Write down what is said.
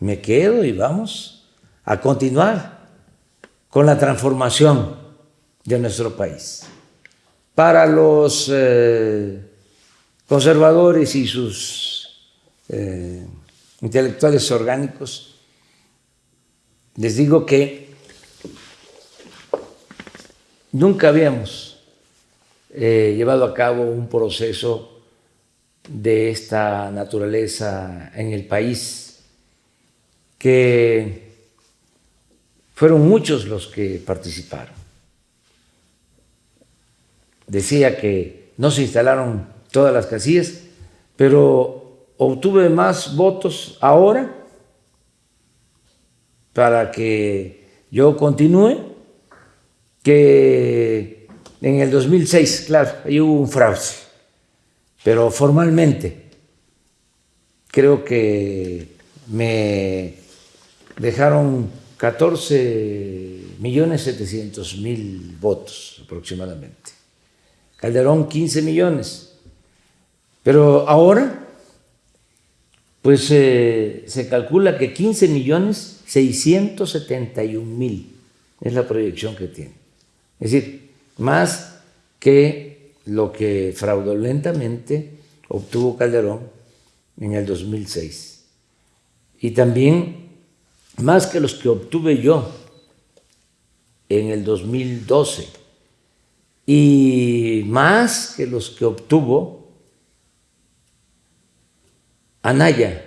me quedo y vamos a continuar con la transformación de nuestro país. Para los eh, conservadores y sus eh, intelectuales orgánicos, les digo que nunca habíamos eh, llevado a cabo un proceso de esta naturaleza en el país, que fueron muchos los que participaron. Decía que no se instalaron todas las casillas, pero obtuve más votos ahora para que yo continúe que en el 2006, claro, ahí hubo un fraude, pero formalmente creo que me dejaron 14 millones 700 mil votos aproximadamente. Calderón 15 millones. Pero ahora, pues eh, se calcula que 15 millones 671 mil es la proyección que tiene. Es decir, más que lo que fraudulentamente obtuvo Calderón en el 2006. Y también más que los que obtuve yo en el 2012 y más que los que obtuvo Anaya